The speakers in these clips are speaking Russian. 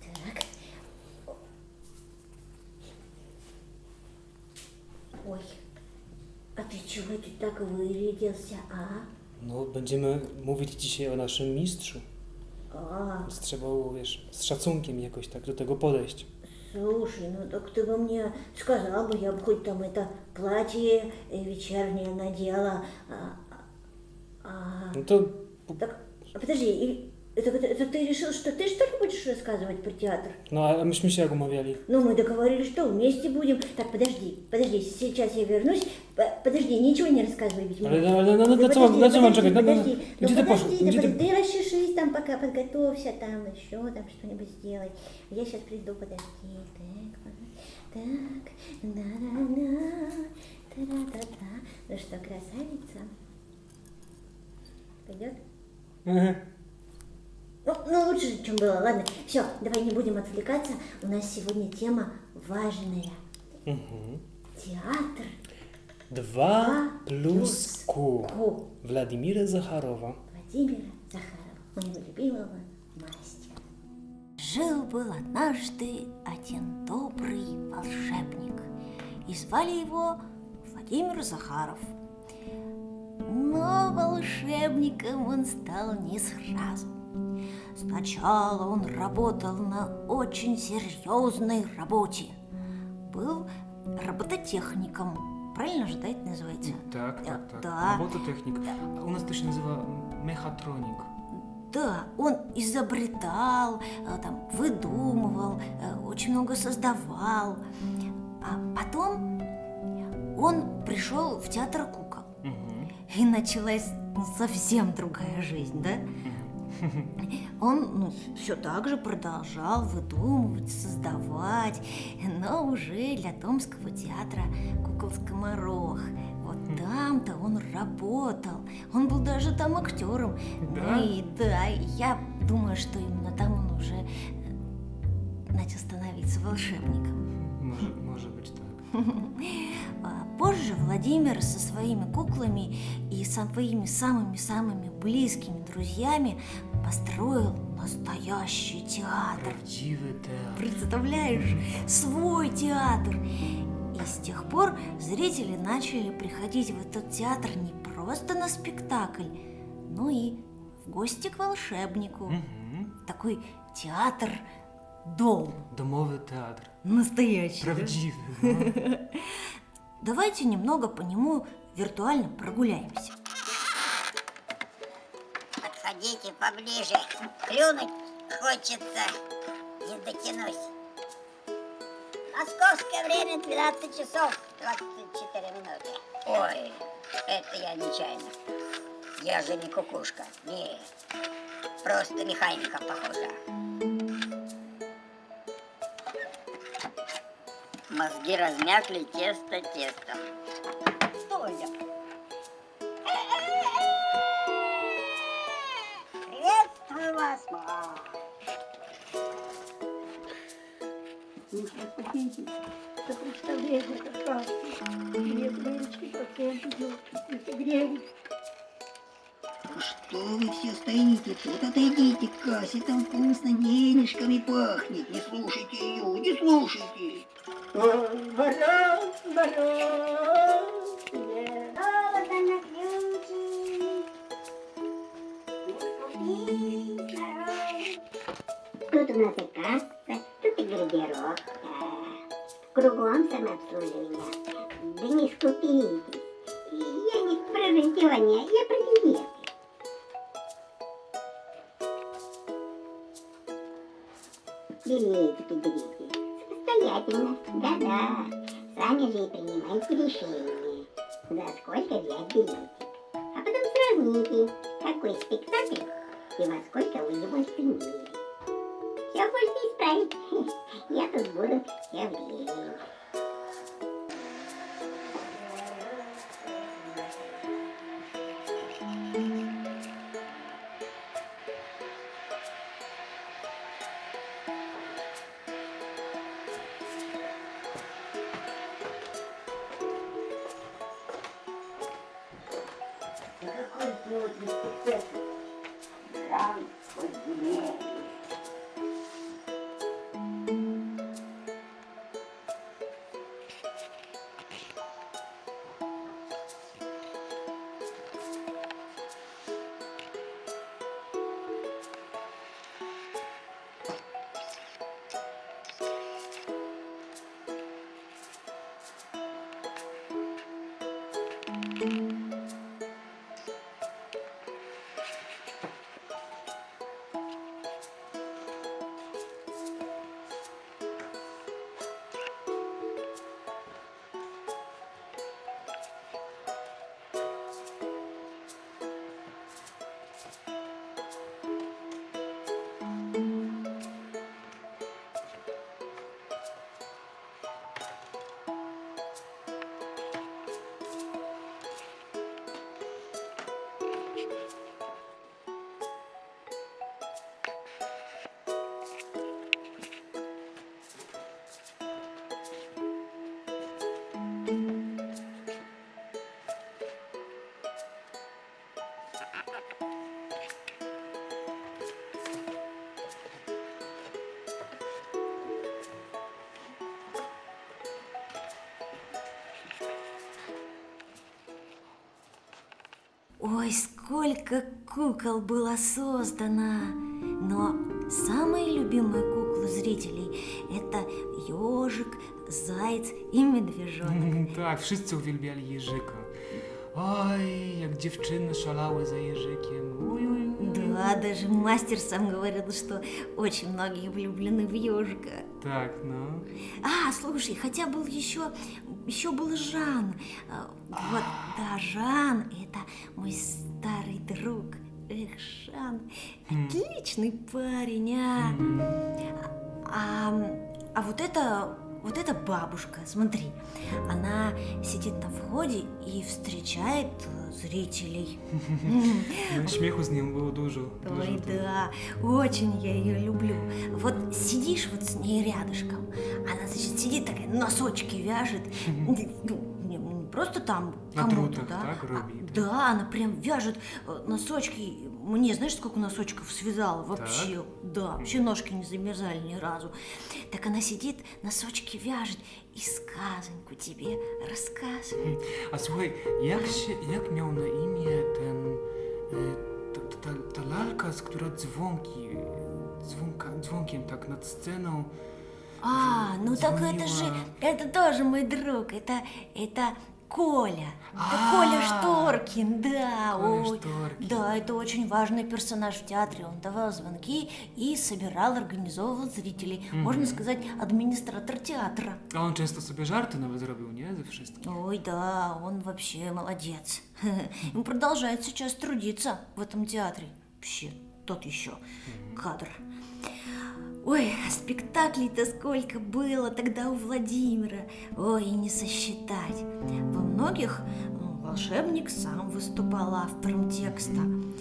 Так. Oj, a ty czego ty tak wyrядился, a? No, będziemy mówić dzisiaj o naszym mistrzu. А, Więc trzeba było, wiesz, z szacunkiem jakoś tak do tego podejść. слушай, ну так ты бы мне сказал бы, я бы хоть там это платье э, вечернее надела. А, а, No to так, а подожди, это, это- это ты решил, что ты что ли будешь рассказывать про театр? No, a myśmy się jak umawiali. Ну, мы договорились, что вместе будем. Так, подожди, подожди, сейчас я вернусь. Подожди, ничего не рассказывай, ведь mam подожди, подожди, ну подожди, ты расчешись там, пока подготовься, там еще там что-нибудь сделай. Я сейчас приду, подожди. Так, так, на-на-на, та-да-да-да. Ну что, красавица? Пойдет? Ehe. Ну, ну, лучше, чем было. Ладно, все, давай не будем отвлекаться. У нас сегодня тема важная. Mhm. Театр. Plus Q. Ку. Wladimira Zacharowa. Владимира Захарова, моего любимого мастера. Жил-был однажды один добрый волшебник, и звали его Владимир Захаров. Но волшебником он стал не сразу. Сначала он работал на очень серьезной работе. Был робототехником. Правильно же, да, это называется? Tak, tak. Da. Robototechnik. A u nas to się nazywa mechatronik. Да, он изобретал, э, там, выдумывал, э, очень много создавал. А потом он пришел в театр кукол. Mhm. И началась совсем другая жизнь, да? Он ну, все так же продолжал выдумывать, создавать, но уже для Томского театра «Кукол Скоморох». Вот там-то он работал. Он был даже там актером. Да? Ну и да, я думаю, что именно там он уже э, начал становиться волшебником. Może, może być tak. А Позже Владимир со своими куклами и своими самыми-самыми близкими друзьями построил настоящий театр. Prawdziwy teatr. Представляешь, свой театр. И с тех пор зрители начали приходить в этот театр не просто на спектакль, но и в гости к волшебнику. Mhm. Такой театр-дом. Domowy teatr. Настоящий. да? Prawdziwy. No. Давайте немного по нему виртуально прогуляемся. Подходите поближе. Клюнуть хочется. Не дотянусь. Московское время 12 часов 24 минуты. Ой, это я нечаянно. Я же не кукушка. Не. Просто механика похожа. Мозги размякли тесто тестом. Стой! Приветствую вас, мам. Слушай, погодите, это представление как раз. Мне девочки процент идет, 30 гривен. Что вы все стоите? Тут отойдите к кассе, там вкусно денежками пахнет. Не слушайте ее, не слушайте. Мороз, мороз. Золото на ключи. Тут у нас и касса, тут и гардероб. Кругом самообслуживание. Да не скупитесь. Я не про раздевание, я про билеты. Билетики берите. Самостоятельно. Да-да. Сами же и принимайте решение. За сколько взять билетик. А потом сравните, какой спектакль и во сколько вы его оценили. Все можно исправить. Я тут буду все время. Ой, сколько кукол было создано! Но самые любимые куклы зрителей – это ежик, заяц и медвежонок. Tak, wszyscy uwielbiali Jerzyka. Oj, jak dziewczyny szalały za oj, oj. Да, даже мастер сам говорил, что очень многие влюблены в ежика. Tak, no. А, слушай, хотя был еще, еще был Жан. А, Вот, да, Жан, это мой старый друг. Эх, Жан, отличный парень, а. А, а вот это, вот эта бабушка, смотри, она сидит на входе и встречает зрителей. М, No, śmiechu z nią było dużo. dużo Ой, да, очень я ее люблю. Вот сидишь вот с ней рядышком, она, значит, сидит такая, носочки вяжет. Просто там На кому-то, да? так, а- робит? Да, она прям вяжет э, носочки. Мне знаешь, сколько носочков связала вообще? Да, вообще ножки не замерзали ни разу. Так она сидит, носочки вяжет и сказоньку тебе рассказывает. Jak miał na imię ten, y, ta, ta, ta lalka, z która dzwonki, dzwonka, dzwonkiem tak nad sceną, А, ну так это же, это тоже мой друг, это, это Коля. А, Коля Шторкин, да. Коля ой. Шторкин. Да, это очень важный персонаж в театре. Он давал звонки и собирал, организовывал зрителей. Можно сказать, администратор театра. a on często sobie żarty nawet zrobił, nie? Ze wszystkim. Ой, да, он вообще молодец. Он продолжает сейчас трудиться в этом театре. Вообще, тот еще кадр. Ой, а спектаклей-то сколько было тогда у Владимира. Ой, не сосчитать. Во многих волшебник сам выступал автором текста.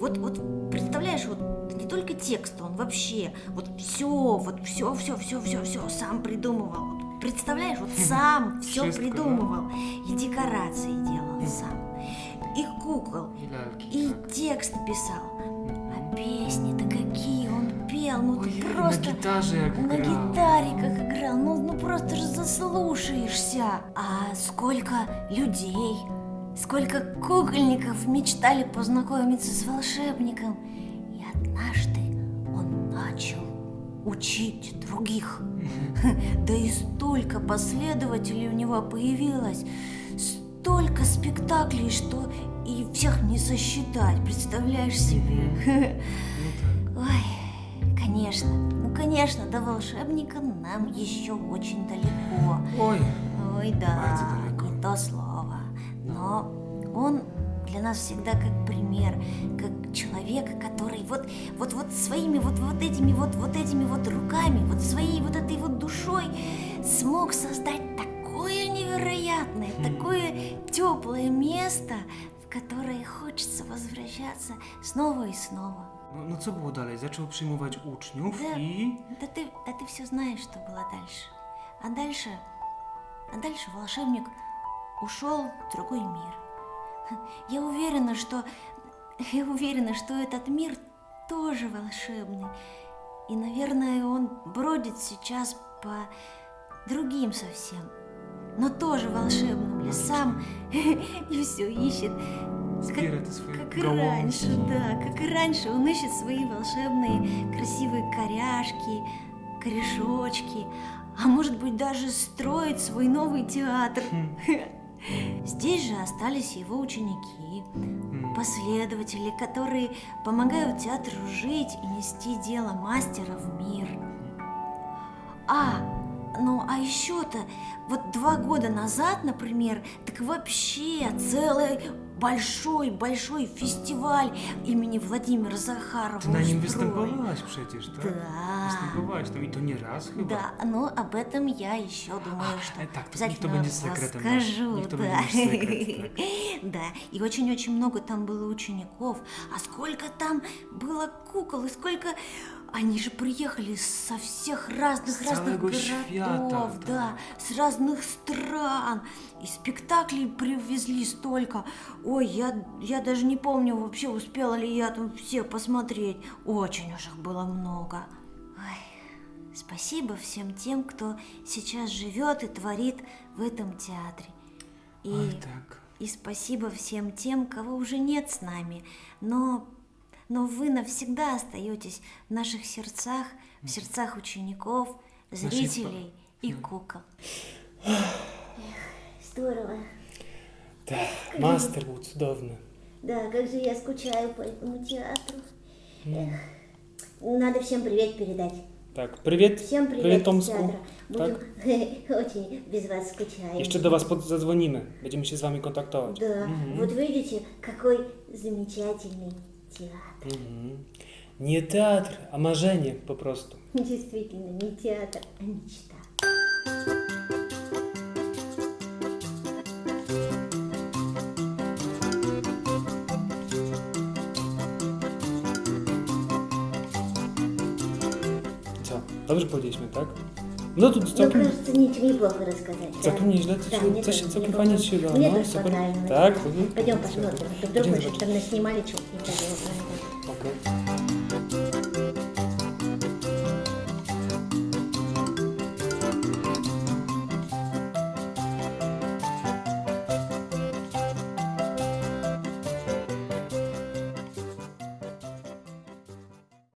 Вот, вот представляешь, вот не только текста, он вообще, вот все, вот все, все, все, все, все сам придумывал. Вот представляешь, вот сам все придумывал. И декорации делал сам. И кукол, и текст писал. Пел, ну ты Ojej, просто... na gitarze jak На гитаре как играл, ну, ну просто же заслушаешься. А сколько людей, сколько кукольников мечтали познакомиться с волшебником. И однажды он начал учить других. Да и столько последователей у него появилось, столько спектаклей, что и всех не сосчитать, представляешь себе? Tak. Ой, конечно, ну конечно, до волшебника нам еще очень далеко. Oj, Ой, да, не то слово. Но он для нас всегда как пример, как человек, который вот, вот, вот своими вот, вот этими вот, вот этими вот руками, вот своей вот этой вот душой смог создать такое невероятное, такое теплое место, в которое хочется возвращаться снова и снова. No, no co było dalej? Zaczął przyjmować uczniów Да. i... Да ты, да ты все знаешь, что было дальше. А дальше, а дальше волшебник ушел в другой мир. Я уверена, что, я уверена, что этот мир тоже волшебный. И, наверное, он бродит сейчас по другим совсем, но тоже волшебным лесам и все ищет Zbiera te swoje как и раньше, да, как и раньше он ищет свои волшебные красивые коряшки, корешочки, а может быть даже строит свой новый театр. Здесь же остались его ученики, М. последователи, которые помогают театру жить и нести дело мастера в мир. А, ну а еще-то, вот два года назад, например, так вообще целый большой-большой фестиваль имени Владимира Захарова na nim устроили. występowałaś przecież, tak? Да. Występowałaś tam i to nie raz chyba. Да, но об этом я еще думаю, А, что э, так, то обязательно никто секретом наш. расскажу, Никто да. секрет, Да, и очень-очень много там было учеников, а сколько там было кукол, и сколько... Они же приехали со всех разных С разных городов, свята, да, да. с разных стран. И спектаклей привезли столько. Ой, я, я даже не помню вообще, успела ли я там все посмотреть. Очень уж их было много. Ой, спасибо всем тем, кто сейчас живет и творит в этом театре. И Oj, tak. И спасибо всем тем, кого уже нет с нами, но, но вы навсегда остаетесь в наших сердцах, в сердцах учеников, зрителей и Да. кукол. Здорово. Так, мастер був цудовно. Да, как же я скучаю по этому театру. Эх, Надо всем привет передать. Так, привіт. Всем привет, Привіт из Томску. Будем очень без вас скучаем. Jeszcze do was pod- zadzwonimy. Będziemy się z wami kontaktować. Да, вот видите, какой замечательный театр. Mhm. Nie teatr, a marzenie po prostu. Действительно, не театр, а мечта. Co? Dobrze powiedzieliśmy, tak? No to Ну, całkiem, кажется, ничего неплохо рассказать. да? całkiem nieźle. Coś, Да, się- мне coś тоже, się całkiem мне тоже- super. хватает. Tak? mhm. Пойдем посмотрим. Ты вдруг мы zobaczyć. там наснимали что-то неправильно.